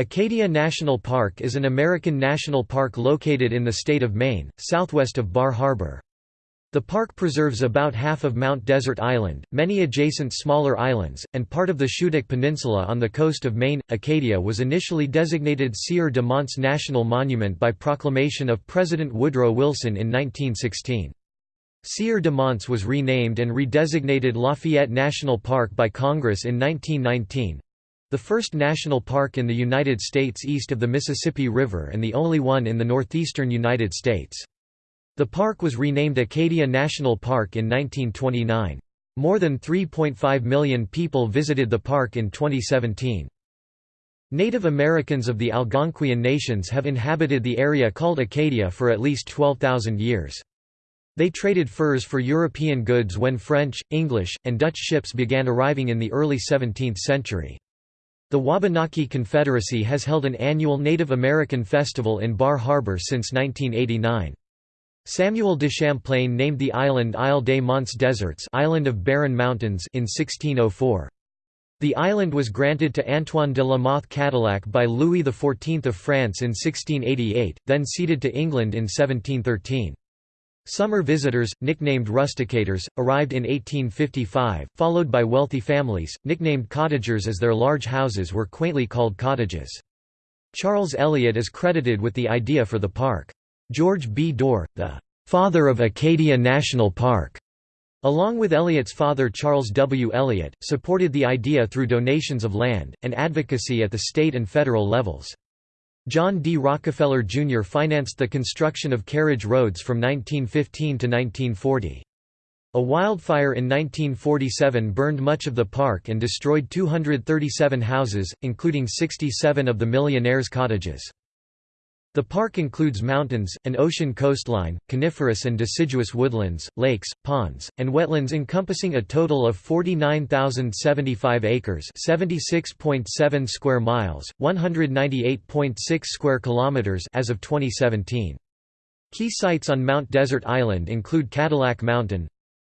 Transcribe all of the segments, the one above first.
Acadia National Park is an American national park located in the state of Maine, southwest of Bar Harbor. The park preserves about half of Mount Desert Island, many adjacent smaller islands, and part of the Schoodic Peninsula on the coast of Maine. Acadia was initially designated Sieur de Monts National Monument by proclamation of President Woodrow Wilson in 1916. Sieur de Monts was renamed and redesignated Lafayette National Park by Congress in 1919. The first national park in the United States east of the Mississippi River and the only one in the northeastern United States. The park was renamed Acadia National Park in 1929. More than 3.5 million people visited the park in 2017. Native Americans of the Algonquian nations have inhabited the area called Acadia for at least 12,000 years. They traded furs for European goods when French, English, and Dutch ships began arriving in the early 17th century. The Wabanaki Confederacy has held an annual Native American festival in Bar Harbor since 1989. Samuel de Champlain named the island Isle des Monts Deserts Island of Barren Mountains in 1604. The island was granted to Antoine de la Mothe Cadillac by Louis XIV of France in 1688, then ceded to England in 1713. Summer visitors, nicknamed rusticators, arrived in 1855, followed by wealthy families, nicknamed cottagers as their large houses were quaintly called cottages. Charles Eliot is credited with the idea for the park. George B. Dorr, the "'father of Acadia National Park' along with Eliot's father Charles W. Eliot, supported the idea through donations of land, and advocacy at the state and federal levels. John D. Rockefeller Jr. financed the construction of carriage roads from 1915 to 1940. A wildfire in 1947 burned much of the park and destroyed 237 houses, including 67 of the millionaires' cottages. The park includes mountains, an ocean coastline, coniferous and deciduous woodlands, lakes, ponds, and wetlands encompassing a total of 49,075 acres (76.7 square miles, 198.6 square kilometers) as of 2017. Key sites on Mount Desert Island include Cadillac Mountain,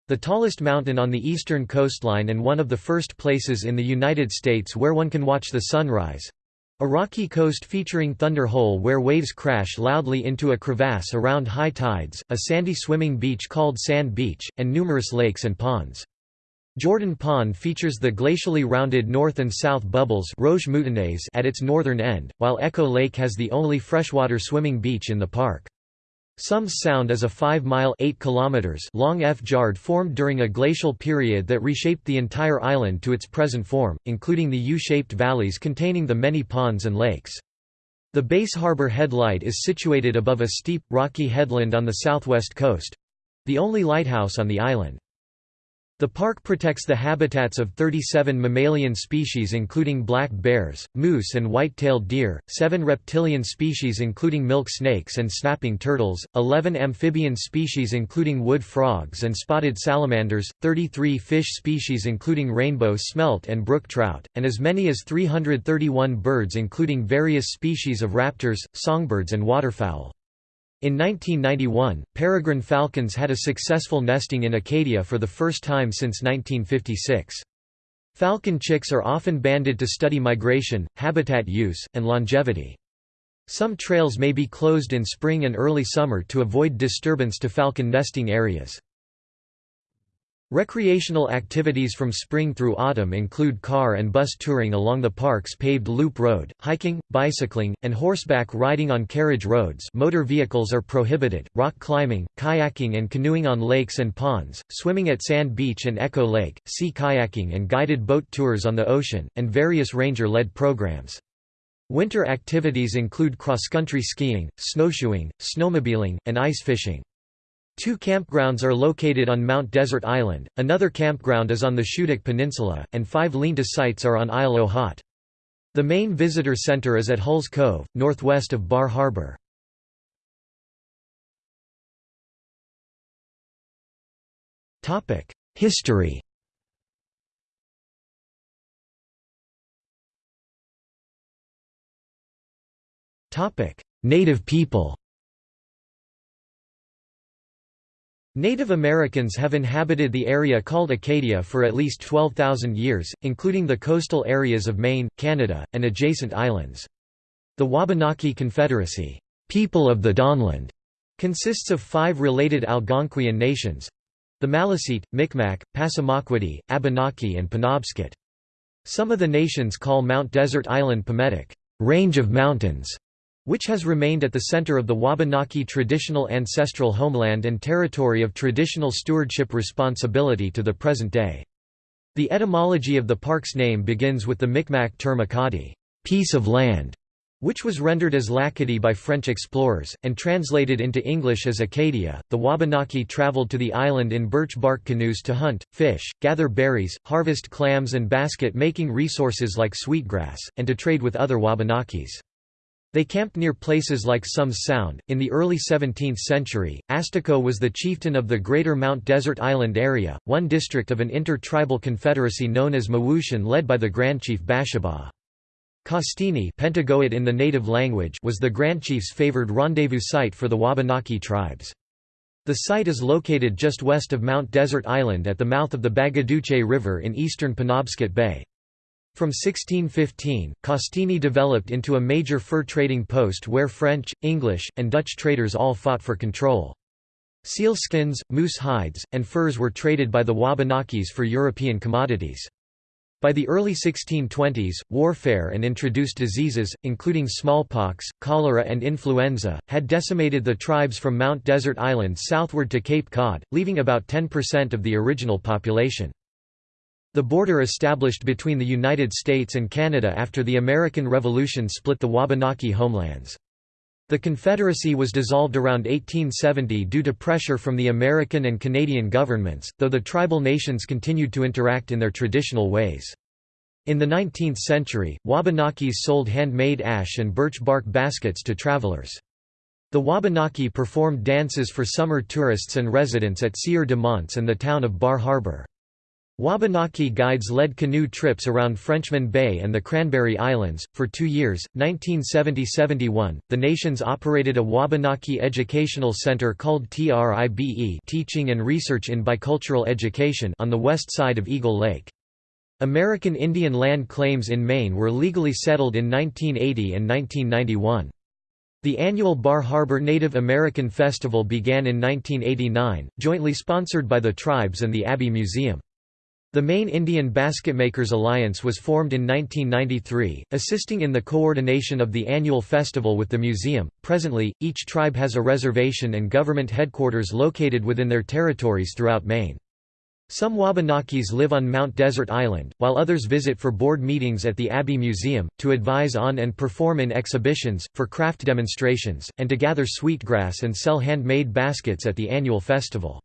the tallest mountain on the eastern coastline and one of the first places in the United States where one can watch the sunrise, a rocky coast featuring Thunder Hole where waves crash loudly into a crevasse around high tides, a sandy swimming beach called Sand Beach, and numerous lakes and ponds. Jordan Pond features the glacially rounded north and south bubbles at its northern end, while Echo Lake has the only freshwater swimming beach in the park. Somes Sound is a 5-mile long fjard formed during a glacial period that reshaped the entire island to its present form, including the U-shaped valleys containing the many ponds and lakes. The Bass Harbor Headlight is situated above a steep, rocky headland on the southwest coast—the only lighthouse on the island. The park protects the habitats of 37 mammalian species including black bears, moose and white-tailed deer, 7 reptilian species including milk snakes and snapping turtles, 11 amphibian species including wood frogs and spotted salamanders, 33 fish species including rainbow smelt and brook trout, and as many as 331 birds including various species of raptors, songbirds and waterfowl. In 1991, peregrine falcons had a successful nesting in Acadia for the first time since 1956. Falcon chicks are often banded to study migration, habitat use, and longevity. Some trails may be closed in spring and early summer to avoid disturbance to falcon nesting areas. Recreational activities from spring through autumn include car and bus touring along the park's paved loop road, hiking, bicycling, and horseback riding on carriage roads motor vehicles are prohibited, rock climbing, kayaking and canoeing on lakes and ponds, swimming at Sand Beach and Echo Lake, sea kayaking and guided boat tours on the ocean, and various ranger-led programs. Winter activities include cross-country skiing, snowshoeing, snowmobiling, and ice fishing. Two campgrounds are located on Mount Desert Island, another campground is on the Schoodic Peninsula, and five lean-to sites are on Isle Hauts. The main visitor center is at Hulls Cove, northwest of Bar Harbor. History Native people Native Americans have inhabited the area called Acadia for at least 12,000 years, including the coastal areas of Maine, Canada, and adjacent islands. The Wabanaki Confederacy people of the Dawnland", consists of five related Algonquian nations—the Maliseet, Micmac, Passamaquoddy, Abenaki and Penobscot. Some of the nations call Mount Desert Island Pemetic, range of mountains, which has remained at the center of the Wabanaki traditional ancestral homeland and territory of traditional stewardship responsibility to the present day. The etymology of the park's name begins with the Micmac term Akadi, piece of land, which was rendered as Lakadi by French explorers, and translated into English as Acadia. The Wabanaki traveled to the island in birch bark canoes to hunt, fish, gather berries, harvest clams and basket making resources like sweetgrass, and to trade with other Wabanakis. They camped near places like Somes Sound. In the early 17th century, Asticou was the chieftain of the Greater Mount Desert Island area, one district of an inter-tribal confederacy known as Mawooshen led by the Grand Chief Bashabaw. Castine Pentagoet in the native language was the Grand Chief's favored rendezvous site for the Wabanaki tribes. The site is located just west of Mount Desert Island at the mouth of the Bagaduce River in eastern Penobscot Bay. From 1615, Castine developed into a major fur trading post where French, English, and Dutch traders all fought for control. Sealskins, moose hides, and furs were traded by the Wabanakis for European commodities. By the early 1620s, warfare and introduced diseases, including smallpox, cholera and influenza, had decimated the tribes from Mount Desert Island southward to Cape Cod, leaving about 10% of the original population. The border established between the United States and Canada after the American Revolution split the Wabanaki homelands. The Confederacy was dissolved around 1870 due to pressure from the American and Canadian governments, though the tribal nations continued to interact in their traditional ways. In the 19th century, Wabanakis sold handmade ash and birch bark baskets to travelers. The Wabanaki performed dances for summer tourists and residents at Sieur de Monts and the town of Bar Harbor. Wabanaki guides led canoe trips around Frenchman Bay and the Cranberry Islands. For two years, 1970 71, the nations operated a Wabanaki Educational Center called TRIBE Teaching and Research in Bicultural Education on the west side of Eagle Lake. American Indian land claims in Maine were legally settled in 1980 and 1991. The annual Bar Harbor Native American Festival began in 1989, jointly sponsored by the tribes and the Abbe Museum. The Maine Indian Basketmakers Alliance was formed in 1993, assisting in the coordination of the annual festival with the museum. Presently, each tribe has a reservation and government headquarters located within their territories throughout Maine. Some Wabanakis live on Mount Desert Island, while others visit for board meetings at the Abbe Museum, to advise on and perform in exhibitions, for craft demonstrations, and to gather sweetgrass and sell handmade baskets at the annual festival.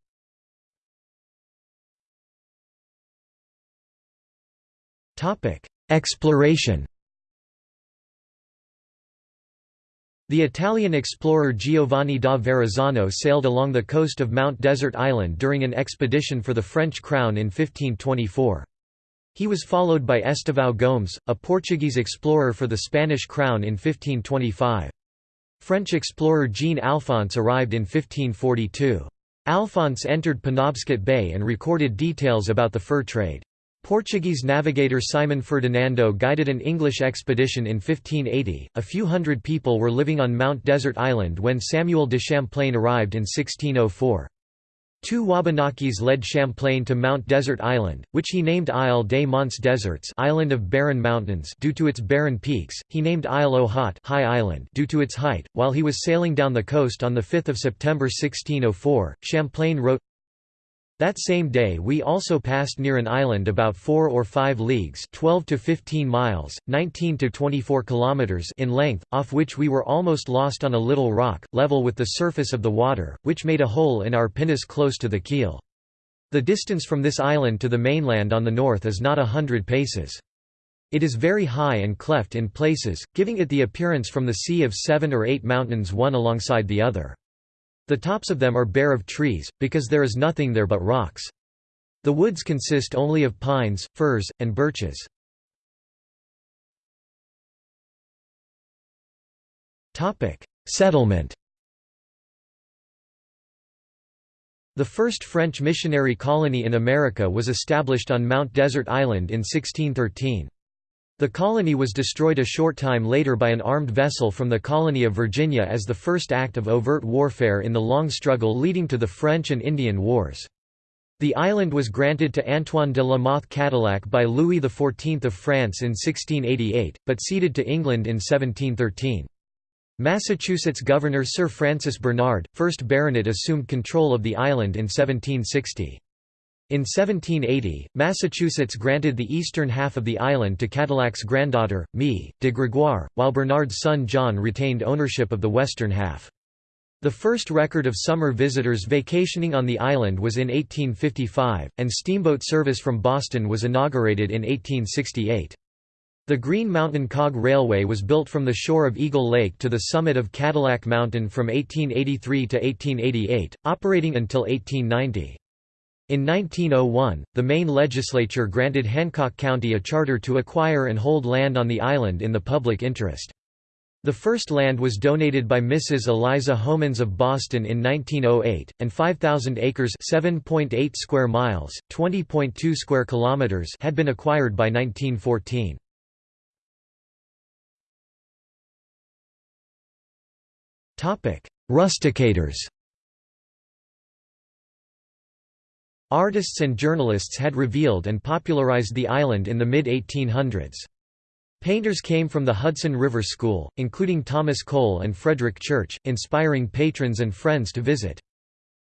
Topic: Exploration. The Italian explorer Giovanni da Verrazzano sailed along the coast of Mount Desert Island during an expedition for the French crown in 1524. He was followed by Estevão Gomes, a Portuguese explorer for the Spanish crown in 1525. French explorer Jean-Alphonse arrived in 1542. Alphonse entered Penobscot Bay and recorded details about the fur trade. Portuguese navigator Simon Ferdinando guided an English expedition in 1580. A few hundred people were living on Mount Desert Island when Samuel de Champlain arrived in 1604. Two Wabanakis led Champlain to Mount Desert Island, which he named Isle des Monts Deserts Island of Barren Mountains due to its barren peaks, he named Isle au Haut High Island due to its height. While he was sailing down the coast on 5 September 1604, Champlain wrote, that same day we also passed near an island about 4 or 5 leagues 12 to 15 miles, 19 to 24 kilometers in length, off which we were almost lost on a little rock, level with the surface of the water, which made a hole in our pinnace close to the keel. The distance from this island to the mainland on the north is not a hundred paces. It is very high and cleft in places, giving it the appearance from the sea of seven or eight mountains one alongside the other. The tops of them are bare of trees, because there is nothing there but rocks. The woods consist only of pines, firs, and birches. Settlement The first French missionary colony in America was established on Mount Desert Island in 1613. The colony was destroyed a short time later by an armed vessel from the colony of Virginia as the first act of overt warfare in the long struggle leading to the French and Indian Wars. The island was granted to Antoine de la Mothe Cadillac by Louis XIV of France in 1688, but ceded to England in 1713. Massachusetts Governor Sir Francis Bernard, 1st Baronet assumed control of the island in 1760. In 1780, Massachusetts granted the eastern half of the island to Cadillac's granddaughter, Mie de Gregoire, while Bernard's son John retained ownership of the western half. The first record of summer visitors vacationing on the island was in 1855, and steamboat service from Boston was inaugurated in 1868. The Green Mountain Cog Railway was built from the shore of Eagle Lake to the summit of Cadillac Mountain from 1883 to 1888, operating until 1890. In 1901, the Maine legislature granted Hancock County a charter to acquire and hold land on the island in the public interest. The first land was donated by Mrs. Eliza Homans of Boston in 1908, and 5,000 acres (7.8 square miles, 20.2 square kilometers) had been acquired by 1914. Topic: Rusticators. Artists and journalists had revealed and popularized the island in the mid-1800s. Painters came from the Hudson River School, including Thomas Cole and Frederick Church, inspiring patrons and friends to visit.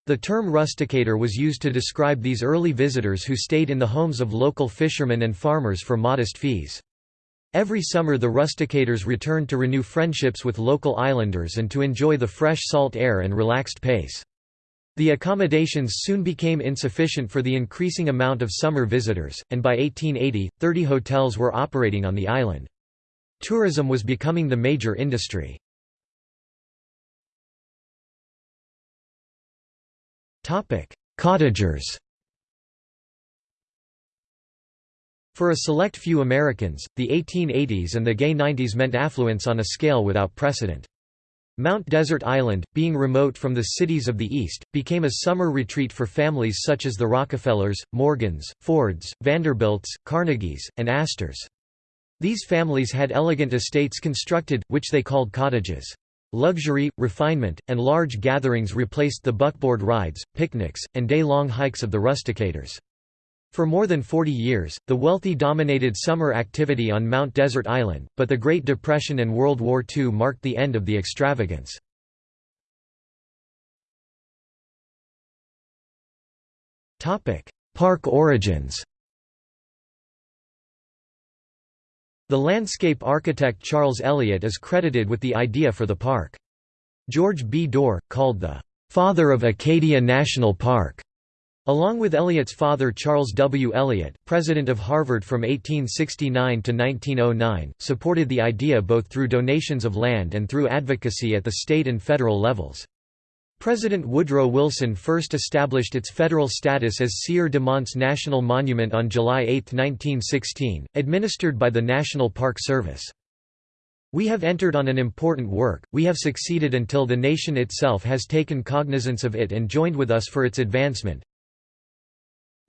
The term rusticator was used to describe these early visitors who stayed in the homes of local fishermen and farmers for modest fees. Every summer the rusticators returned to renew friendships with local islanders and to enjoy the fresh salt air and relaxed pace. The accommodations soon became insufficient for the increasing amount of summer visitors, and by 1880, 30 hotels were operating on the island. Tourism was becoming the major industry. Cottagers For a select few Americans, the 1880s and the gay 90s meant affluence on a scale without precedent. Mount Desert Island, being remote from the cities of the East, became a summer retreat for families such as the Rockefellers, Morgans, Fords, Vanderbilts, Carnegies, and Astors. These families had elegant estates constructed, which they called cottages. Luxury, refinement, and large gatherings replaced the buckboard rides, picnics, and day-long hikes of the rusticators. For more than 40 years, the wealthy dominated summer activity on Mount Desert Island, but the Great Depression and World War II marked the end of the extravagance. Park origins The landscape architect Charles Eliot is credited with the idea for the park. George B. Dorr, called the "...father of Acadia National Park", Along with Eliot's father Charles W. Eliot, president of Harvard from 1869 to 1909, supported the idea both through donations of land and through advocacy at the state and federal levels. President Woodrow Wilson first established its federal status as Sieur de Monts National Monument on July 8, 1916, administered by the National Park Service. We have entered on an important work, we have succeeded until the nation itself has taken cognizance of it and joined with us for its advancement,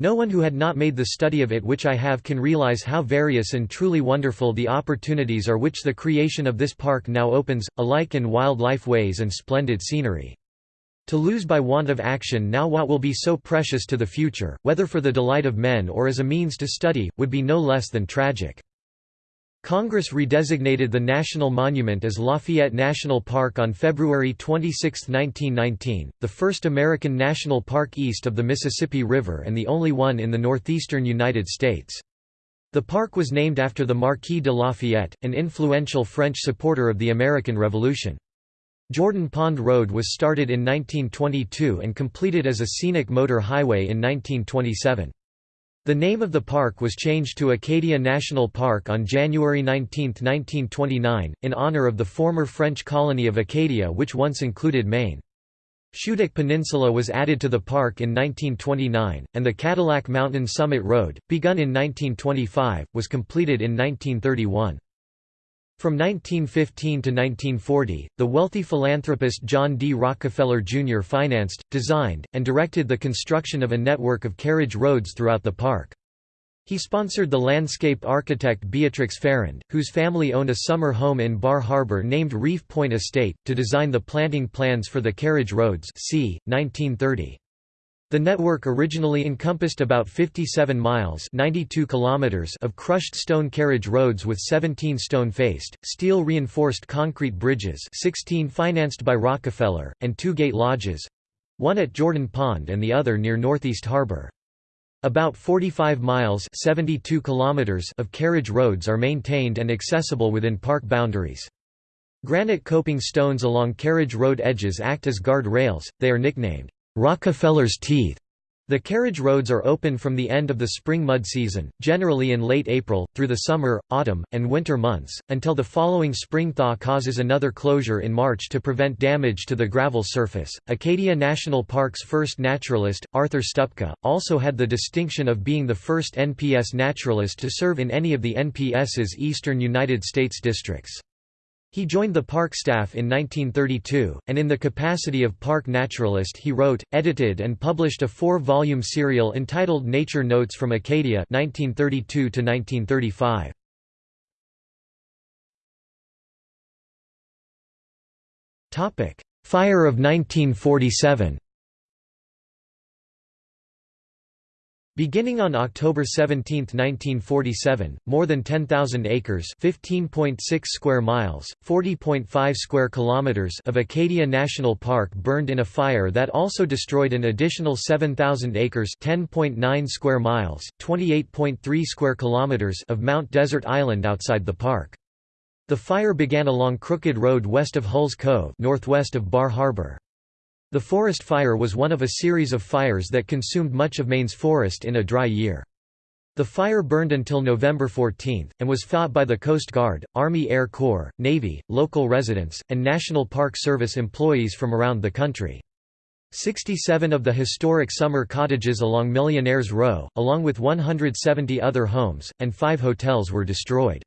no one who had not made the study of it which I have can realize how various and truly wonderful the opportunities are which the creation of this park now opens, alike in wildlife ways and splendid scenery. To lose by want of action now what will be so precious to the future, whether for the delight of men or as a means to study, would be no less than tragic. Congress redesignated the national monument as Lafayette National Park on February 26, 1919, the first American national park east of the Mississippi River and the only one in the northeastern United States. The park was named after the Marquis de Lafayette, an influential French supporter of the American Revolution. Jordan Pond Road was started in 1922 and completed as a scenic motor highway in 1927. The name of the park was changed to Acadia National Park on January 19, 1929, in honor of the former French colony of Acadia which once included Maine. Schoodic Peninsula was added to the park in 1929, and the Cadillac Mountain Summit Road, begun in 1925, was completed in 1931. From 1915 to 1940, the wealthy philanthropist John D. Rockefeller Jr. financed, designed, and directed the construction of a network of carriage roads throughout the park. He sponsored the landscape architect Beatrix Farrand, whose family owned a summer home in Bar Harbor named Reef Point Estate, to design the planting plans for the carriage roads c. 1930. The network originally encompassed about 57 miles 92 kilometers of crushed stone carriage roads with 17 stone-faced, steel-reinforced concrete bridges 16 financed by Rockefeller, and two gate lodges—one at Jordan Pond and the other near Northeast Harbor. About 45 miles 72 kilometers of carriage roads are maintained and accessible within park boundaries. Granite coping stones along carriage road edges act as guard rails, they are nicknamed Rockefeller's Teeth. The carriage roads are open from the end of the spring mud season, generally in late April, through the summer, autumn, and winter months, until the following spring thaw causes another closure in March to prevent damage to the gravel surface. Acadia National Park's first naturalist, Arthur Stupka, also had the distinction of being the first NPS naturalist to serve in any of the NPS's eastern United States districts. He joined the park staff in 1932, and in the capacity of park naturalist he wrote, edited and published a four-volume serial entitled Nature Notes from Acadia 1932 -1935. Fire of 1947 Beginning on October 17, 1947, more than 10,000 acres (15.6 square miles, 40.5 square kilometers) of Acadia National Park burned in a fire that also destroyed an additional 7,000 acres (10.9 square miles, 28.3 square kilometers) of Mount Desert Island outside the park. The fire began along Crooked Road west of Hulls Cove, northwest of Bar Harbor. The forest fire was one of a series of fires that consumed much of Maine's forest in a dry year. The fire burned until November 14, and was fought by the Coast Guard, Army Air Corps, Navy, local residents, and National Park Service employees from around the country. 67 of the historic summer cottages along Millionaires Row, along with 170 other homes, and five hotels were destroyed.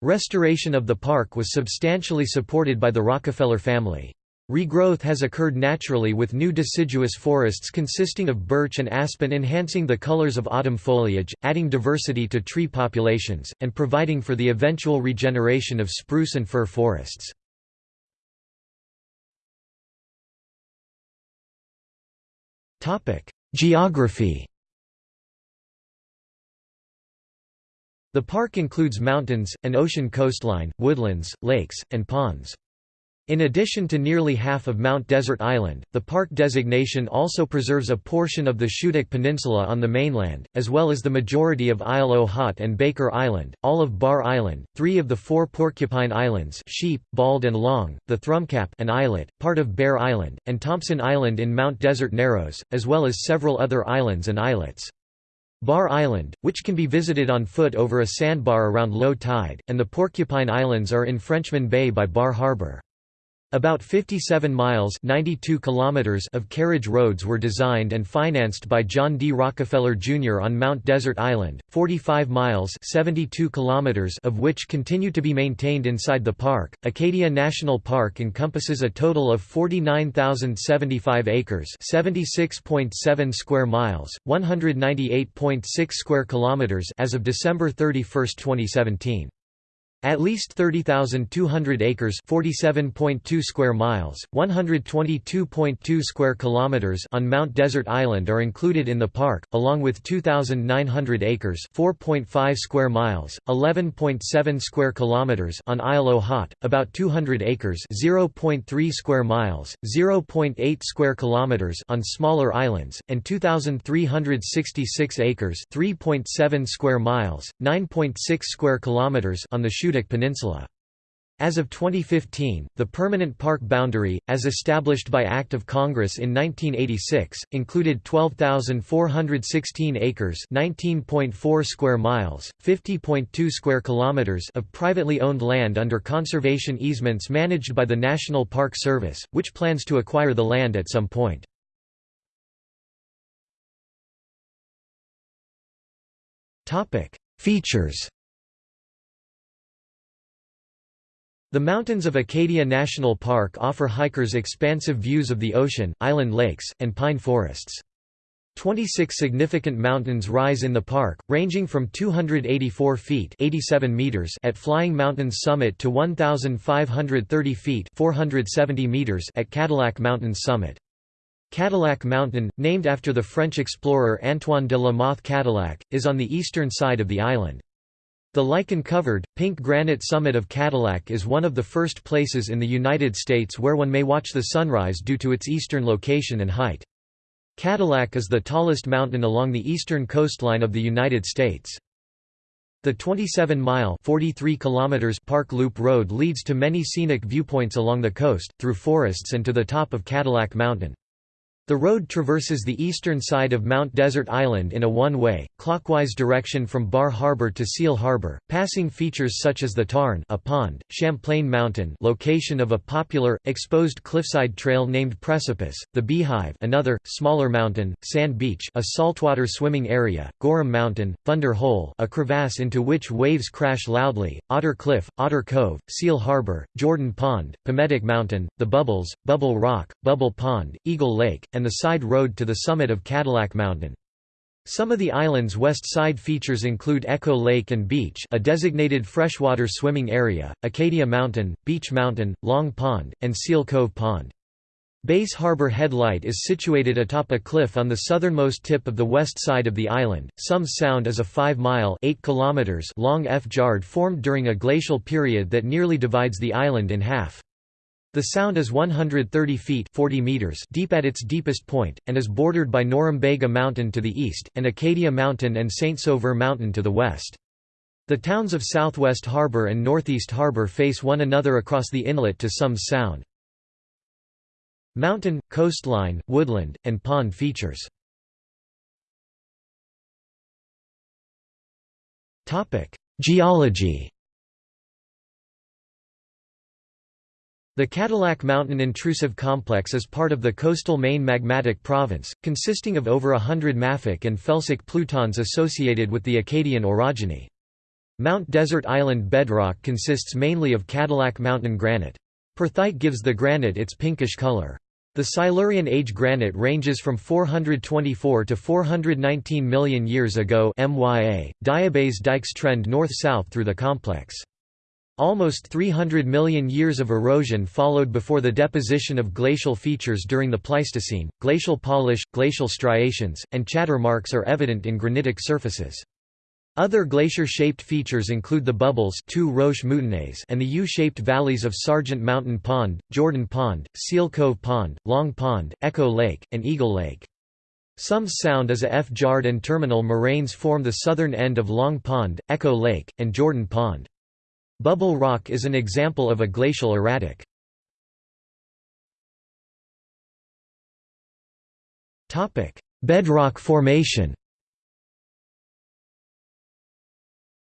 Restoration of the park was substantially supported by the Rockefeller family. Regrowth has occurred naturally with new deciduous forests consisting of birch and aspen enhancing the colors of autumn foliage, adding diversity to tree populations, and providing for the eventual regeneration of spruce and fir forests. Geography The park includes mountains, an ocean coastline, woodlands, lakes, and ponds. In addition to nearly half of Mount Desert Island, the park designation also preserves a portion of the Schoodic Peninsula on the mainland, as well as the majority of Isle au Haut and Baker Island, all of Bar Island, three of the four Porcupine Islands Sheep, Bald and Long, the Thrumcap and Islet, part of Bear Island, and Thompson Island in Mount Desert Narrows, as well as several other islands and islets. Bar Island, which can be visited on foot over a sandbar around low tide, and the Porcupine Islands are in Frenchman Bay by Bar Harbor. About 57 miles 92 kilometers of carriage roads were designed and financed by John D. Rockefeller Jr. on Mount Desert Island, 45 miles 72 kilometers of which continue to be maintained inside the park. Acadia National Park encompasses a total of 49,075 acres 76.7 square miles, 198.6 square kilometers as of December 31, 2017. At least 30,200 acres (47.2 square miles, 122.2 square kilometers) on Mount Desert Island are included in the park, along with 2,900 acres (4.5 square miles, 11.7 square kilometers) on Isle au Haut, about 200 acres (0.3 square miles, 0.8 square kilometers) on smaller islands, and 2,366 acres (3.7 square miles, 9.6 square kilometers) on the Peninsula. As of 2015, the permanent park boundary, as established by Act of Congress in 1986, included 12,416 acres (19.4 square miles, 50.2 square kilometers) of privately owned land under conservation easements managed by the National Park Service, which plans to acquire the land at some point. Topic: Features The mountains of Acadia National Park offer hikers expansive views of the ocean, island lakes, and pine forests. 26 significant mountains rise in the park, ranging from 284 feet 87 meters at Flying Mountain's summit to 1,530 feet 470 meters at Cadillac Mountain's summit. Cadillac Mountain, named after the French explorer Antoine de la Mothe Cadillac, is on the eastern side of the island. The lichen-covered, pink granite summit of Cadillac is one of the first places in the United States where one may watch the sunrise due to its eastern location and height. Cadillac is the tallest mountain along the eastern coastline of the United States. The 27-mile Park Loop Road leads to many scenic viewpoints along the coast, through forests and to the top of Cadillac Mountain. The road traverses the eastern side of Mount Desert Island in a one-way, clockwise direction from Bar Harbor to Seal Harbor, passing features such as the Tarn a pond, Champlain Mountain location of a popular, exposed cliffside trail named Precipice, the Beehive another, smaller mountain, Sand Beach a saltwater swimming area, Gorham Mountain, Thunder Hole a crevasse into which waves crash loudly, Otter Cliff, Otter Cove, Seal Harbor, Jordan Pond, Pemetic Mountain, The Bubbles, Bubble Rock, Bubble Pond, Eagle Lake, and the side road to the summit of Cadillac Mountain. Some of the island's west side features include Echo Lake and Beach a designated freshwater swimming area, Acadia Mountain, Beach Mountain, Long Pond, and Seal Cove Pond. Bass Harbor Headlight is situated atop a cliff on the southernmost tip of the west side of the island. Somes Sound is a 5-mile long fjard formed during a glacial period that nearly divides the island in half. The sound is 130 feet 40 meters deep at its deepest point, and is bordered by Norumbega Mountain to the east, and Acadia Mountain and Saint-Sauveur Mountain to the west. The towns of Southwest Harbor and Northeast Harbor face one another across the inlet to Somes Sound. Mountain, coastline, woodland, and pond features Geology The Cadillac Mountain Intrusive Complex is part of the coastal Maine Magmatic Province, consisting of over hundred mafic and felsic plutons associated with the Acadian orogeny. Mount Desert Island bedrock consists mainly of Cadillac Mountain granite. Perthite gives the granite its pinkish color. The Silurian age granite ranges from 424 to 419 million years ago MYA. Diabase dikes trend north-south through the complex. Almost 300 million years of erosion followed before the deposition of glacial features during the Pleistocene. Glacial polish, glacial striations, and chatter marks are evident in granitic surfaces. Other glacier-shaped features include the bubbles two Roche and the U-shaped valleys of Sargent Mountain Pond, Jordan Pond, Seal Cove Pond, Long Pond, Echo Lake, and Eagle Lake. Some Sound as a fjard and terminal moraines form the southern end of Long Pond, Echo Lake, and Jordan Pond. Bubble rock is an example of a glacial erratic. Bedrock formation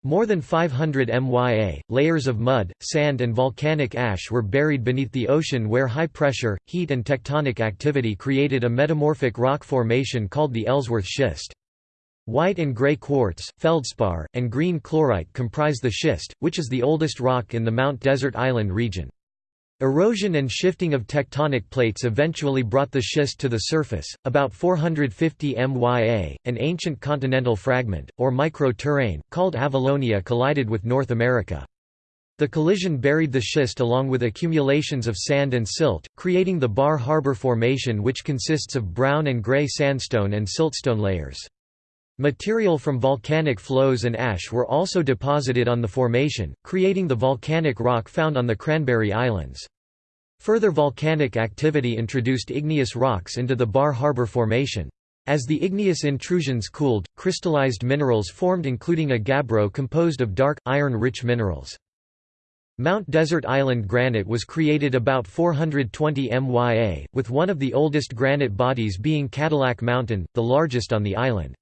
More than 500 MYA, layers of mud, sand and volcanic ash were buried beneath the ocean where high pressure, heat and tectonic activity created a metamorphic rock formation called the Ellsworth Schist. White and gray quartz, feldspar, and green chlorite comprise the schist, which is the oldest rock in the Mount Desert Island region. Erosion and shifting of tectonic plates eventually brought the schist to the surface. About 450 MYA, an ancient continental fragment, or micro-terrane, called Avalonia collided with North America. The collision buried the schist along with accumulations of sand and silt, creating the Bar Harbor Formation which consists of brown and gray sandstone and siltstone layers. Material from volcanic flows and ash were also deposited on the formation, creating the volcanic rock found on the Cranberry Islands. Further volcanic activity introduced igneous rocks into the Bar Harbor Formation. As the igneous intrusions cooled, crystallized minerals formed including a gabbro composed of dark, iron-rich minerals. Mount Desert Island granite was created about 420 MYA, with one of the oldest granite bodies being Cadillac Mountain, the largest on the island.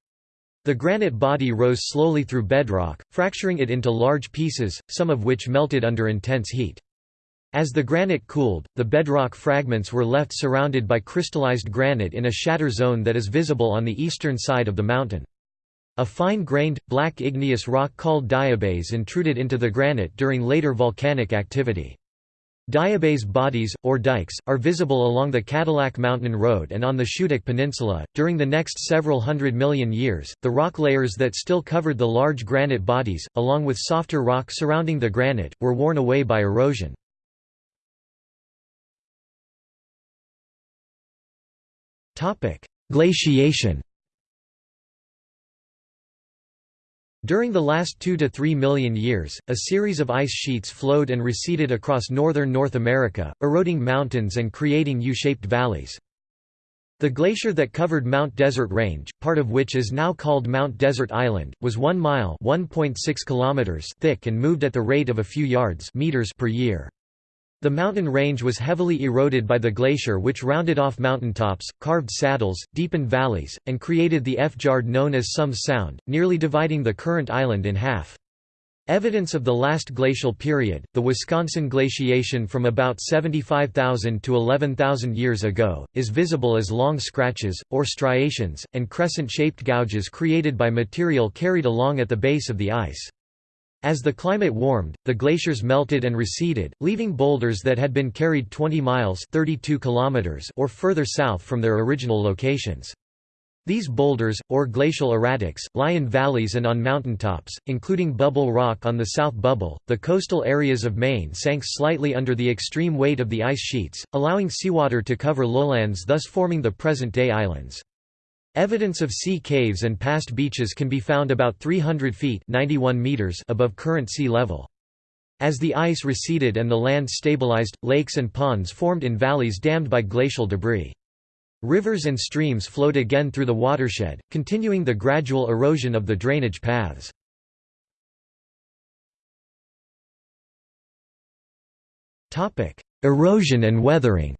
The granite body rose slowly through bedrock, fracturing it into large pieces, some of which melted under intense heat. As the granite cooled, the bedrock fragments were left surrounded by crystallized granite in a shatter zone that is visible on the eastern side of the mountain. A fine-grained, black igneous rock called diabase intruded into the granite during later volcanic activity. Diabase bodies, or dikes, are visible along the Cadillac Mountain Road and on the Schoodic Peninsula. During the next several hundred million years, the rock layers that still covered the large granite bodies, along with softer rock surrounding the granite, were worn away by erosion. Glaciation During the last 2 to 3 million years, a series of ice sheets flowed and receded across northern North America, eroding mountains and creating U-shaped valleys. The glacier that covered Mount Desert Range, part of which is now called Mount Desert Island, was 1 mile kilometers thick and moved at the rate of a few yards meters per year. The mountain range was heavily eroded by the glacier which rounded off mountaintops, carved saddles, deepened valleys, and created the fjord known as Somes Sound, nearly dividing the current island in half. Evidence of the last glacial period, the Wisconsin glaciation from about 75,000 to 11,000 years ago, is visible as long scratches, or striations, and crescent-shaped gouges created by material carried along at the base of the ice. As the climate warmed, the glaciers melted and receded, leaving boulders that had been carried 20 miles 32 kilometers or further south from their original locations. These boulders, or glacial erratics, lie in valleys and on mountaintops, including Bubble Rock on the South Bubble. The coastal areas of Maine sank slightly under the extreme weight of the ice sheets, allowing seawater to cover lowlands, thus forming the present day islands. Evidence of sea caves and past beaches can be found about 300 feet 91 meters above current sea level. As the ice receded and the land stabilized, lakes and ponds formed in valleys dammed by glacial debris. Rivers and streams flowed again through the watershed, continuing the gradual erosion of the drainage paths. Erosion and weathering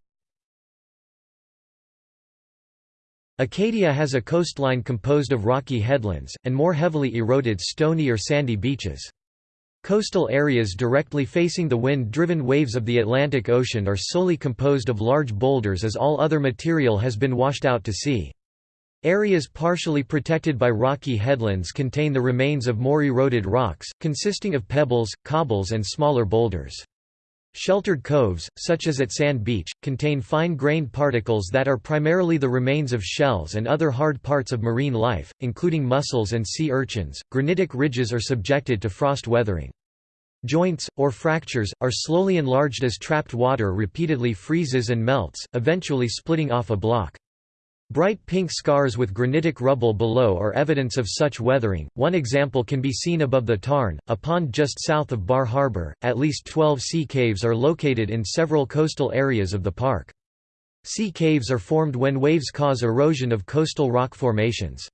Acadia has a coastline composed of rocky headlands, and more heavily eroded stony or sandy beaches. Coastal areas directly facing the wind-driven waves of the Atlantic Ocean are solely composed of large boulders as all other material has been washed out to sea. Areas partially protected by rocky headlands contain the remains of more eroded rocks, consisting of pebbles, cobbles and smaller boulders. Sheltered coves, such as at Sand Beach, contain fine-grained particles that are primarily the remains of shells and other hard parts of marine life, including mussels and sea urchins. Granitic ridges are subjected to frost weathering. Joints, or fractures, are slowly enlarged as trapped water repeatedly freezes and melts, eventually splitting off a block. Bright pink scars with granitic rubble below are evidence of such weathering. One example can be seen above the Tarn, a pond just south of Bar Harbor. At least 12 sea caves are located in several coastal areas of the park. Sea caves are formed when waves cause erosion of coastal rock formations.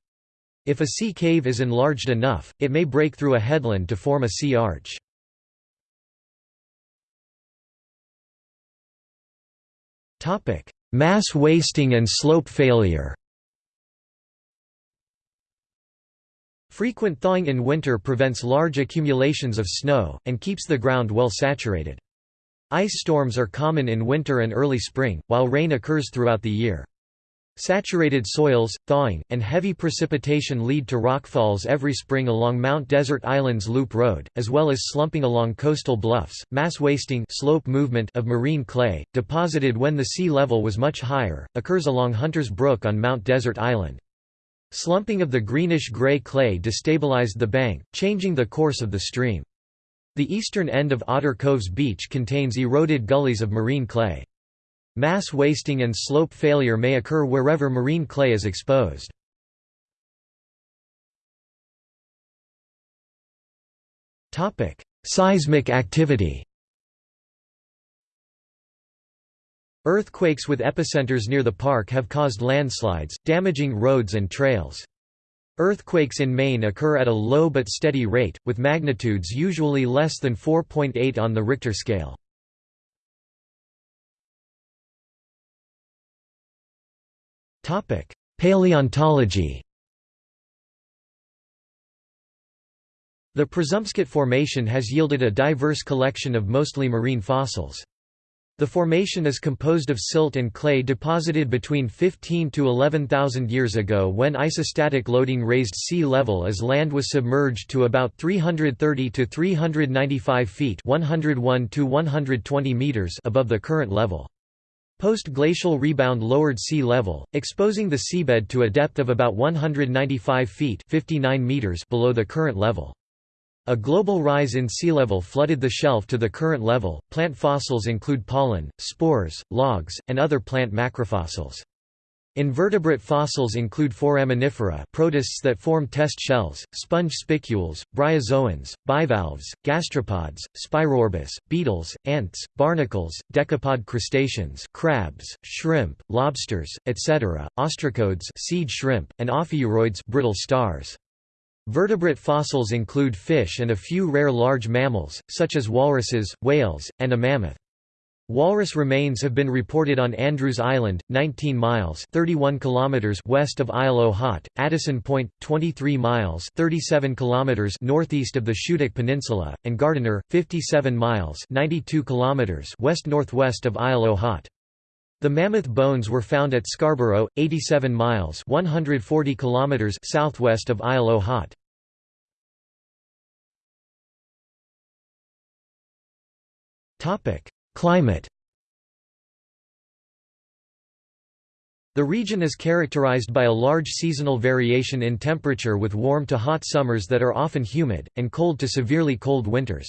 If a sea cave is enlarged enough, it may break through a headland to form a sea arch. Topic: Mass wasting and slope failure Frequent thawing in winter prevents large accumulations of snow, and keeps the ground well saturated. Ice storms are common in winter and early spring, while rain occurs throughout the year. Saturated soils, thawing, and heavy precipitation lead to rockfalls every spring along Mount Desert Island's Loop Road, as well as slumping along coastal bluffs. Mass wasting slope movement of marine clay, deposited when the sea level was much higher, occurs along Hunters Brook on Mount Desert Island. Slumping of the greenish-gray clay destabilized the bank, changing the course of the stream. The eastern end of Otter Cove's beach contains eroded gullies of marine clay. Mass wasting and slope failure may occur wherever marine clay is exposed. Seismic activity Earthquakes with epicenters near the park have caused landslides, damaging roads and trails. Earthquakes in Maine occur at a low but steady rate, with magnitudes usually less than 4.8 on the Richter scale. Topic: Paleontology. The Presumpscot Formation has yielded a diverse collection of mostly marine fossils. The formation is composed of silt and clay deposited between 15 to 11,000 years ago when isostatic loading raised sea level as land was submerged to about 330 to 395 feet 101 to 120 meters above the current level. Post-glacial rebound lowered sea level, exposing the seabed to a depth of about 195 feet 59 meters below the current level. A global rise in sea level flooded the shelf to the current level. Plant fossils include pollen, spores, logs, and other plant macrofossils. Invertebrate fossils include foraminifera protists that form test shells, sponge spicules, bryozoans, bivalves, gastropods, Spirorbis, beetles, ants, barnacles, decapod crustaceans crabs, shrimp, lobsters, etc., ostracods seed shrimp, and ophiuroids brittle stars. Vertebrate fossils include fish and a few rare large mammals, such as walruses, whales, and a mammoth. Walrus remains have been reported on Andrews Island, 19 miles 31 kilometers west of Isle au Haut, Addison Point, 23 miles 37 kilometers northeast of the Schoodic Peninsula, and Gardiner, 57 miles 92 kilometers west-northwest of Isle au Haut. The mammoth bones were found at Scarborough, 87 miles 140 kilometers southwest of Isle au Haut. Climate The region is characterized by a large seasonal variation in temperature with warm to hot summers that are often humid, and cold to severely cold winters.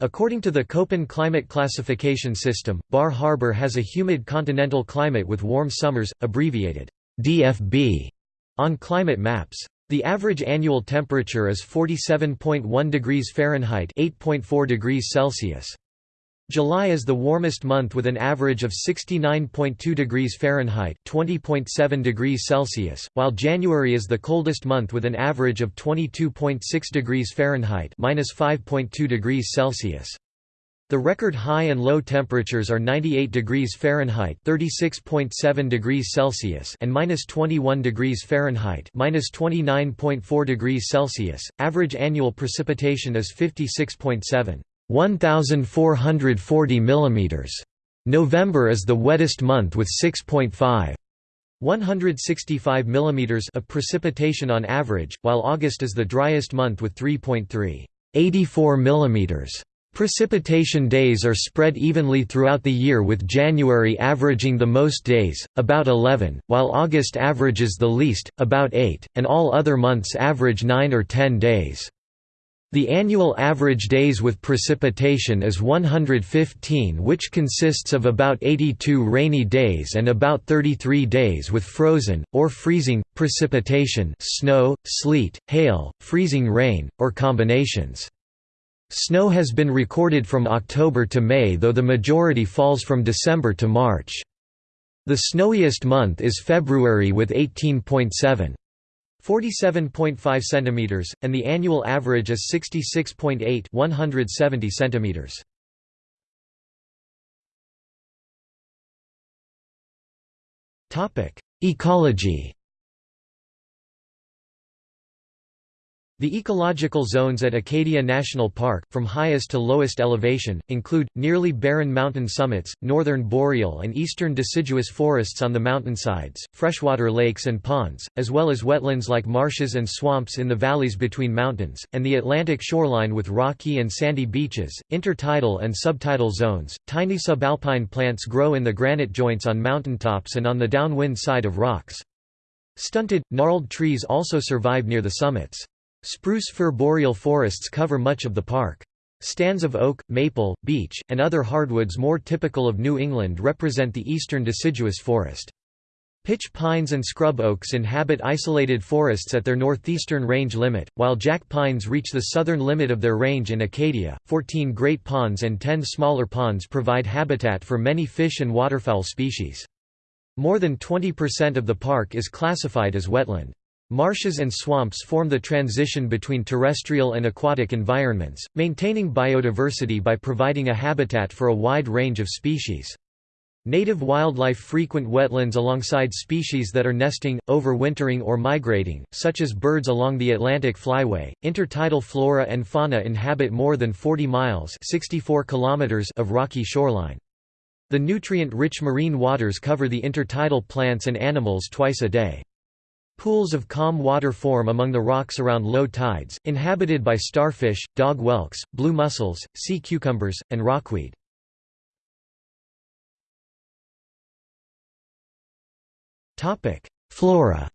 According to the Köppen climate classification system, Bar Harbor has a humid continental climate with warm summers, abbreviated DFB, on climate maps. The average annual temperature is 47.1 degrees Fahrenheit 8.4 degrees Celsius. July is the warmest month with an average of 69.2 degrees Fahrenheit (20.7 degrees Celsius), while January is the coldest month with an average of 22.6 degrees Fahrenheit (-5.2 degrees Celsius). The record high and low temperatures are 98 degrees Fahrenheit (36.7 degrees Celsius) and -21 degrees Fahrenheit (-29.4 degrees Celsius). Average annual precipitation is 56.7 1440 mm. November is the wettest month with 6.5 165 mm of precipitation on average, while August is the driest month with 3.3 84 mm. Precipitation days are spread evenly throughout the year with January averaging the most days, about 11, while August averages the least, about 8, and all other months average 9 or 10 days. The annual average days with precipitation is 115 which consists of about 82 rainy days and about 33 days with frozen, or freezing, precipitation snow, sleet, hail, freezing rain, or combinations. Snow has been recorded from October to May though the majority falls from December to March. The snowiest month is February with 18.7. 47.5 centimeters, and the annual average is 66.8 170 centimeters. Topic: Ecology. The ecological zones at Acadia National Park, from highest to lowest elevation, include, nearly barren mountain summits, northern boreal and eastern deciduous forests on the mountainsides, freshwater lakes and ponds, as well as wetlands like marshes and swamps in the valleys between mountains, and the Atlantic shoreline with rocky and sandy beaches, intertidal and subtidal zones. Tiny subalpine plants grow in the granite joints on mountaintops and on the downwind side of rocks. Stunted, gnarled trees also survive near the summits. Spruce fir boreal forests cover much of the park. Stands of oak, maple, beech, and other hardwoods more typical of New England represent the eastern deciduous forest. Pitch pines and scrub oaks inhabit isolated forests at their northeastern range limit, while jack pines reach the southern limit of their range in Acadia. Fourteen great ponds and ten smaller ponds provide habitat for many fish and waterfowl species. More than 20% of the park is classified as wetland. Marshes and swamps form the transition between terrestrial and aquatic environments, maintaining biodiversity by providing a habitat for a wide range of species. Native wildlife frequent wetlands alongside species that are nesting, overwintering or migrating, such as birds along the Atlantic Flyway. Intertidal flora and fauna inhabit more than 40 miles (64 kilometers) of rocky shoreline. The nutrient-rich marine waters cover the intertidal plants and animals twice a day. Pools of calm water form among the rocks around low tides, inhabited by starfish, dog whelks, blue mussels, sea cucumbers, and rockweed. Flora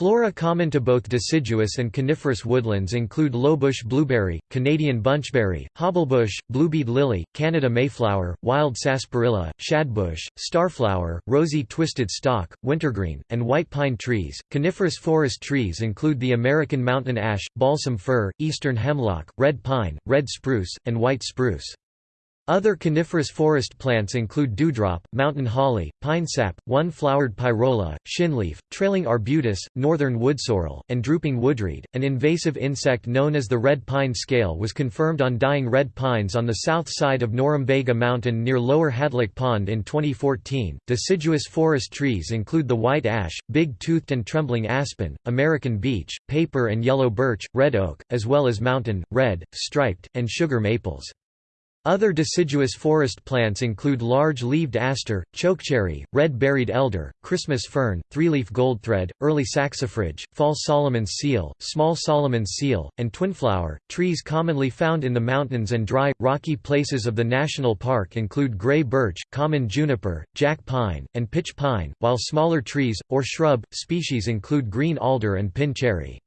Flora common to both deciduous and coniferous woodlands include lowbush blueberry, Canadian bunchberry, hobblebush, bluebead lily, Canada mayflower, wild sarsaparilla, shadbush, starflower, rosy twisted stalk, wintergreen, and white pine trees. Coniferous forest trees include the American mountain ash, balsam fir, eastern hemlock, red pine, red spruce, and white spruce. Other coniferous forest plants include dewdrop, mountain holly, pine sap, one-flowered pyrola, shinleaf, trailing arbutus, northern woodsorrel, and drooping woodreed. An invasive insect known as the red pine scale was confirmed on dying red pines on the south side of Norumbega Mountain near Lower Hadlock Pond in 2014. Deciduous forest trees include the white ash, big-toothed and trembling aspen, American beech, paper and yellow birch, red oak, as well as mountain, red, striped, and sugar maples. Other deciduous forest plants include large-leaved aster, chokecherry, red-berried elder, Christmas fern, three-leaf goldthread, early saxifrage, fall Solomon's seal, small Solomon's seal, and twinflower. Trees commonly found in the mountains and dry, rocky places of the national park include gray birch, common juniper, jack pine, and pitch pine, while smaller trees, or shrub, species include green alder and pin cherry.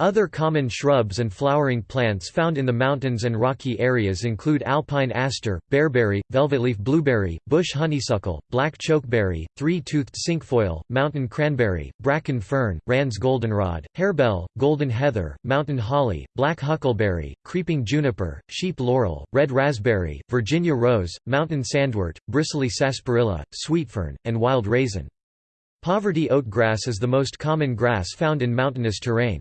Other common shrubs and flowering plants found in the mountains and rocky areas include alpine aster, bearberry, velvetleaf blueberry, bush honeysuckle, black chokeberry, three-toothed cinquefoil, mountain cranberry, bracken fern, Rand's goldenrod, harebell, golden heather, mountain holly, black huckleberry, creeping juniper, sheep laurel, red raspberry, Virginia rose, mountain sandwort, bristly sarsaparilla, sweetfern, and wild raisin. Poverty oatgrass is the most common grass found in mountainous terrain.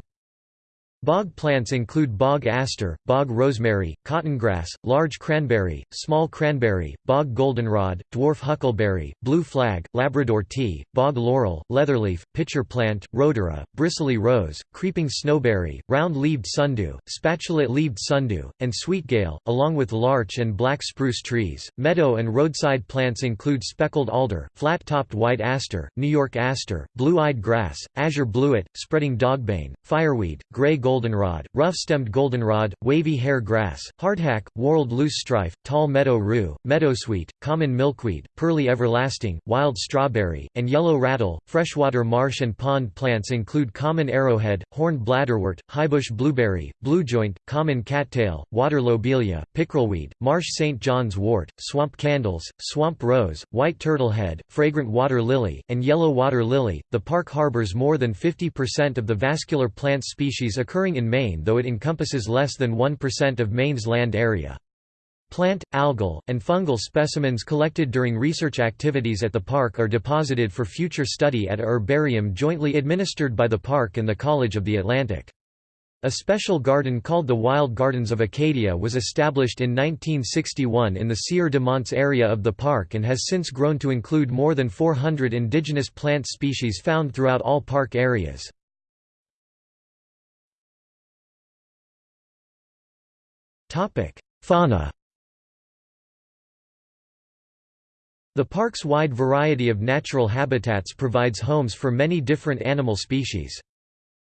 Bog plants include bog aster, bog rosemary, cottongrass, large cranberry, small cranberry, bog goldenrod, dwarf huckleberry, blue flag, Labrador tea, bog laurel, leatherleaf, pitcher plant, rhodora, bristly rose, creeping snowberry, round-leaved sundew, spatulate-leaved sundew, and sweetgale, along with larch and black spruce trees. Meadow and roadside plants include speckled alder, flat-topped white aster, New York aster, blue-eyed grass, azure bluet, spreading dogbane, fireweed, gray goldenrod, rough-stemmed goldenrod, wavy hair grass, hardhack, whorled loosestrife, tall meadow rue, meadowsweet, common milkweed, pearly everlasting, wild strawberry, and yellow rattle. Freshwater marsh and pond plants include common arrowhead, horned bladderwort, highbush blueberry, bluejoint, common cattail, water lobelia, pickerelweed, marsh St. John's wort, swamp candles, swamp rose, white turtlehead, fragrant water lily, and yellow water lily. The park harbors more than 50% of the vascular plant species occurring occurring in Maine though it encompasses less than 1% of Maine's land area. Plant, algal, and fungal specimens collected during research activities at the park are deposited for future study at a herbarium jointly administered by the park and the College of the Atlantic. A special garden called the Wild Gardens of Acadia was established in 1961 in the Sieur de Monts area of the park and has since grown to include more than 400 indigenous plant species found throughout all park areas. Fauna The park's wide variety of natural habitats provides homes for many different animal species.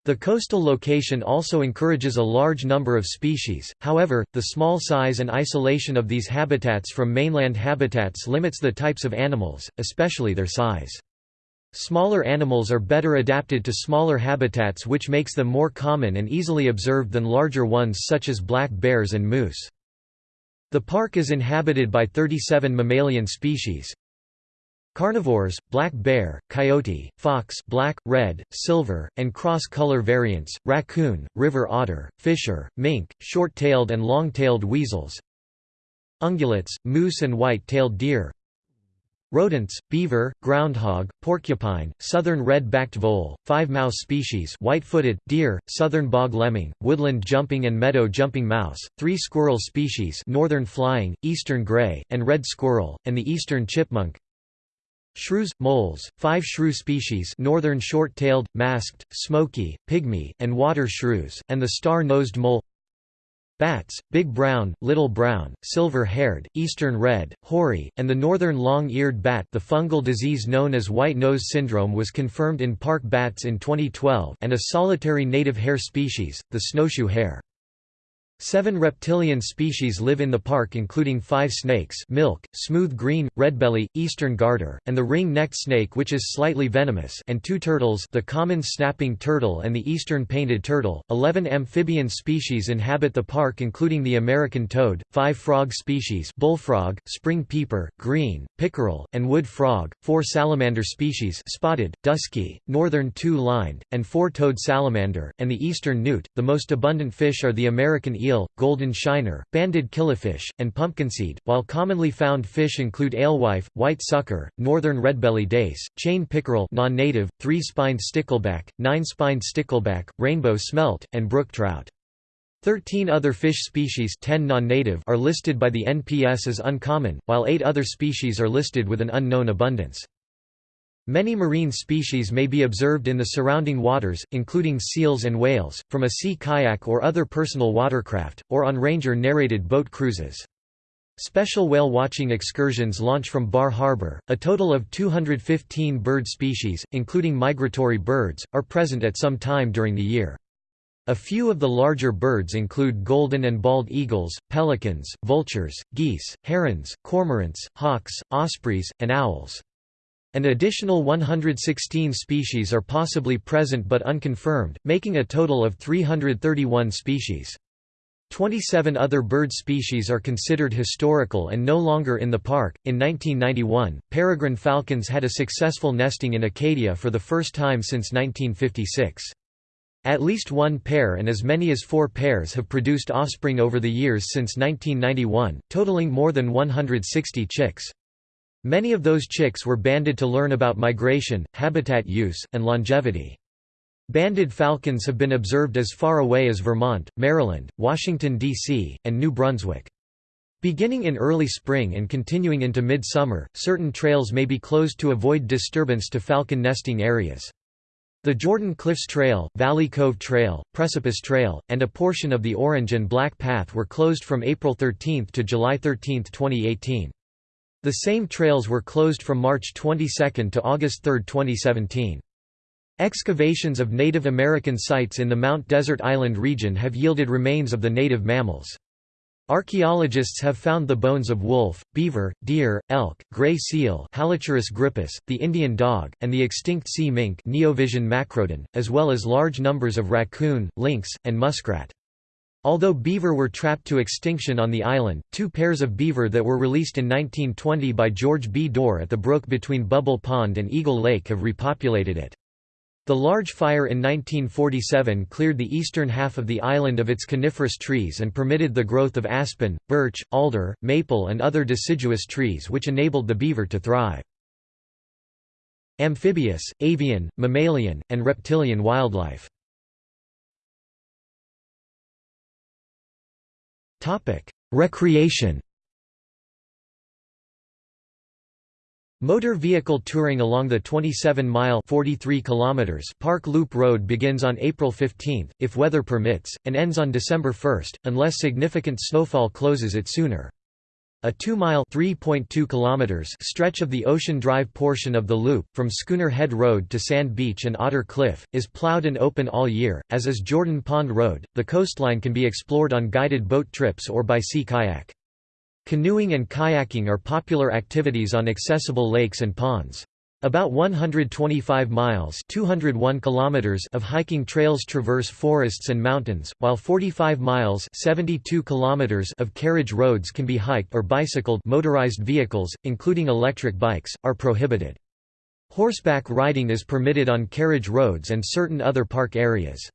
The coastal location also encourages a large number of species, however, the small size and isolation of these habitats from mainland habitats limits the types of animals, especially their size. Smaller animals are better adapted to smaller habitats which makes them more common and easily observed than larger ones such as black bears and moose. The park is inhabited by 37 mammalian species. Carnivores, black bear, coyote, fox black, red, silver, and cross-color variants, raccoon, river otter, fisher, mink, short-tailed and long-tailed weasels Ungulates, moose and white-tailed deer Rodents, beaver, groundhog, porcupine, southern red-backed vole, five mouse species white-footed, deer, southern bog lemming, woodland jumping and meadow jumping mouse, three squirrel species northern flying, eastern gray, and red squirrel, and the eastern chipmunk. Shrews, moles, five shrew species northern short-tailed, masked, smoky, pygmy, and water shrews, and the star-nosed mole Bats, big brown, little brown, silver-haired, eastern red, hoary, and the northern long-eared bat the fungal disease known as white nose syndrome was confirmed in park bats in 2012 and a solitary native hare species, the snowshoe hare. Seven reptilian species live in the park including five snakes milk, smooth green, redbelly, eastern garter, and the ring-necked snake which is slightly venomous and two turtles the common snapping turtle and the eastern painted turtle. Eleven amphibian species inhabit the park including the American toad, five frog species bullfrog, spring peeper, green, pickerel, and wood frog, four salamander species spotted, dusky, northern two-lined, and four-toed salamander, and the eastern newt. The most abundant fish are the American eel eel, golden shiner, banded killifish, and pumpkinseed, while commonly found fish include alewife, white sucker, northern redbelly dace, chain pickerel non-native, three-spined stickleback, nine-spined stickleback, rainbow smelt, and brook trout. Thirteen other fish species 10 non-native are listed by the NPS as uncommon, while eight other species are listed with an unknown abundance. Many marine species may be observed in the surrounding waters, including seals and whales, from a sea kayak or other personal watercraft, or on ranger-narrated boat cruises. Special whale watching excursions launch from Bar Harbor. A total of 215 bird species, including migratory birds, are present at some time during the year. A few of the larger birds include golden and bald eagles, pelicans, vultures, geese, herons, cormorants, hawks, ospreys, and owls. An additional 116 species are possibly present but unconfirmed, making a total of 331 species. 27 other bird species are considered historical and no longer in the park. In 1991, peregrine falcons had a successful nesting in Acadia for the first time since 1956. At least one pair and as many as four pairs have produced offspring over the years since 1991, totaling more than 160 chicks. Many of those chicks were banded to learn about migration, habitat use, and longevity. Banded falcons have been observed as far away as Vermont, Maryland, Washington, D.C., and New Brunswick. Beginning in early spring and continuing into mid-summer, certain trails may be closed to avoid disturbance to falcon nesting areas. The Jordan Cliffs Trail, Valley Cove Trail, Precipice Trail, and a portion of the Orange and Black Path were closed from April 13 to July 13, 2018. The same trails were closed from March 22 to August 3, 2017. Excavations of Native American sites in the Mount Desert Island region have yielded remains of the native mammals. Archaeologists have found the bones of wolf, beaver, deer, elk, gray seal grypus, the Indian dog, and the extinct sea mink Neovison macrodon, as well as large numbers of raccoon, lynx, and muskrat. Although beaver were trapped to extinction on the island, two pairs of beaver that were released in 1920 by George B. Dorr at the brook between Bubble Pond and Eagle Lake have repopulated it. The large fire in 1947 cleared the eastern half of the island of its coniferous trees and permitted the growth of aspen, birch, alder, maple and other deciduous trees which enabled the beaver to thrive. Amphibious, avian, mammalian, and reptilian wildlife Recreation Motor vehicle touring along the 27-mile Park Loop Road begins on April 15, if weather permits, and ends on December 1, unless significant snowfall closes it sooner. A 2-mile stretch of the Ocean Drive portion of the loop, from Schooner Head Road to Sand Beach and Otter Cliff, is plowed and open all year, as is Jordan Pond Road. The coastline can be explored on guided boat trips or by sea kayak. Canoeing and kayaking are popular activities on accessible lakes and ponds. About 125 miles 201 kilometers of hiking trails traverse forests and mountains, while 45 miles 72 kilometers of carriage roads can be hiked or bicycled motorized vehicles, including electric bikes, are prohibited. Horseback riding is permitted on carriage roads and certain other park areas.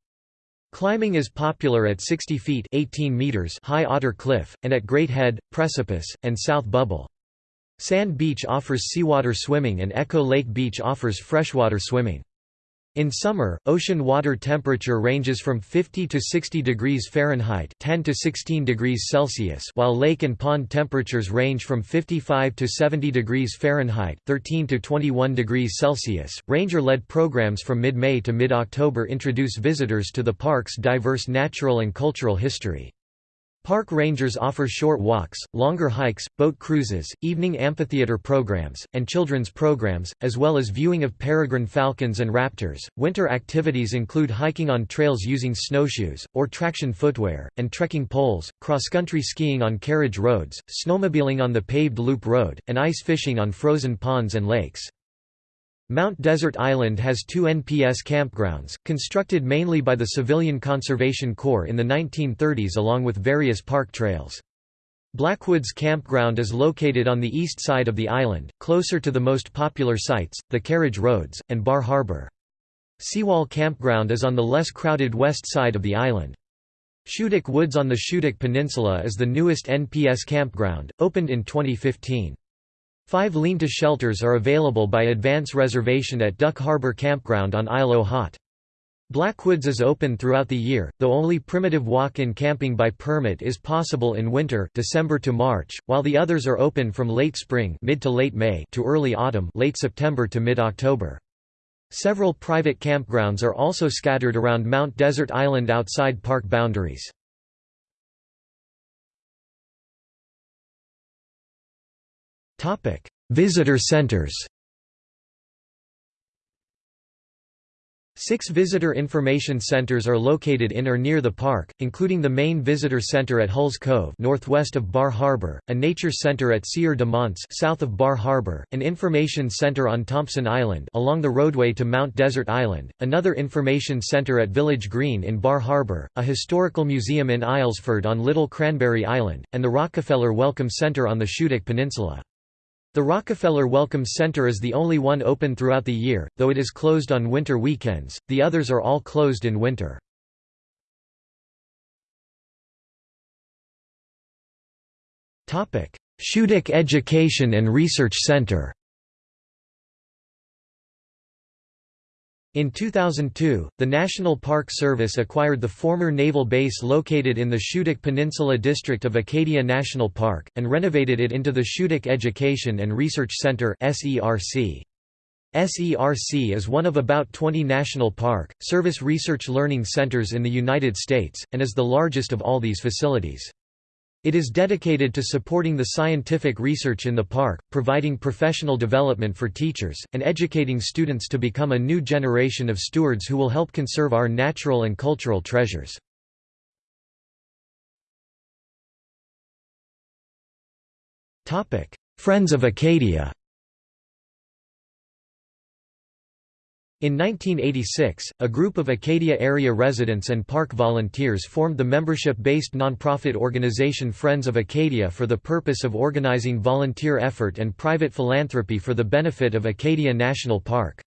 Climbing is popular at 60 feet 18 meters high Otter Cliff, and at Great Head, Precipice, and South Bubble. Sand Beach offers seawater swimming and Echo Lake Beach offers freshwater swimming. In summer, ocean water temperature ranges from 50 to 60 degrees Fahrenheit 10 to 16 degrees Celsius while lake and pond temperatures range from 55 to 70 degrees Fahrenheit 13 to 21 degrees Celsius. Ranger-led programs from mid-May to mid-October introduce visitors to the park's diverse natural and cultural history. Park rangers offer short walks, longer hikes, boat cruises, evening amphitheater programs, and children's programs, as well as viewing of peregrine falcons and raptors. Winter activities include hiking on trails using snowshoes, or traction footwear, and trekking poles, cross-country skiing on carriage roads, snowmobiling on the paved loop road, and ice fishing on frozen ponds and lakes. Mount Desert Island has two NPS campgrounds, constructed mainly by the Civilian Conservation Corps in the 1930s along with various park trails. Blackwoods Campground is located on the east side of the island, closer to the most popular sites, the carriage roads, and Bar Harbor. Seawall Campground is on the less crowded west side of the island. Schoodic Woods on the Schoodic Peninsula is the newest NPS campground, opened in 2015. Five lean-to shelters are available by advance reservation at Duck Harbor Campground on Isle Haut. Blackwoods is open throughout the year, though only primitive walk-in camping by permit is possible in winter December to March, while the others are open from late spring mid to late May to early autumn late September to mid-October. Several private campgrounds are also scattered around Mount Desert Island outside park boundaries. Visitor centers Six visitor information centers are located in or near the park, including the main visitor center at Hulls Cove northwest of Bar Harbor, a nature center at Sieur de Monts south of Bar Harbor, an information center on Thompson Island along the roadway to Mount Desert Island, another information center at Village Green in Bar Harbor, a historical museum in Islesford on Little Cranberry Island, and the Rockefeller Welcome Center on the Schoodic Peninsula. The Rockefeller Welcome Center is the only one open throughout the year, though it is closed on winter weekends, the others are all closed in winter. Schoodic Education and Research Center In 2002, the National Park Service acquired the former naval base located in the Schoodic Peninsula district of Acadia National Park, and renovated it into the Schoodic Education and Research Center SERC is one of about 20 national park, service research learning centers in the United States, and is the largest of all these facilities. It is dedicated to supporting the scientific research in the park, providing professional development for teachers, and educating students to become a new generation of stewards who will help conserve our natural and cultural treasures. Friends of Acadia In 1986, a group of Acadia area residents and park volunteers formed the membership-based nonprofit organization Friends of Acadia for the purpose of organizing volunteer effort and private philanthropy for the benefit of Acadia National Park.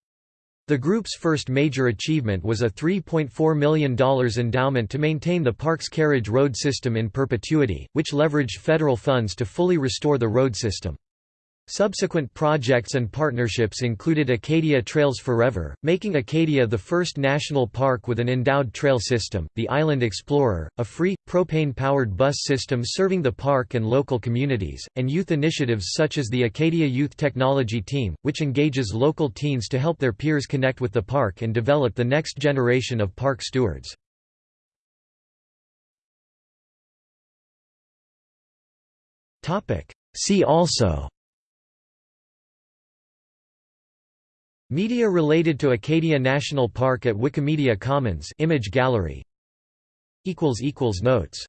The group's first major achievement was a $3.4 million endowment to maintain the park's carriage road system in perpetuity, which leveraged federal funds to fully restore the road system. Subsequent projects and partnerships included Acadia Trails Forever, making Acadia the first national park with an endowed trail system, the Island Explorer, a free, propane-powered bus system serving the park and local communities, and youth initiatives such as the Acadia Youth Technology Team, which engages local teens to help their peers connect with the park and develop the next generation of park stewards. See also Media related to Acadia National Park at Wikimedia Commons image gallery. Notes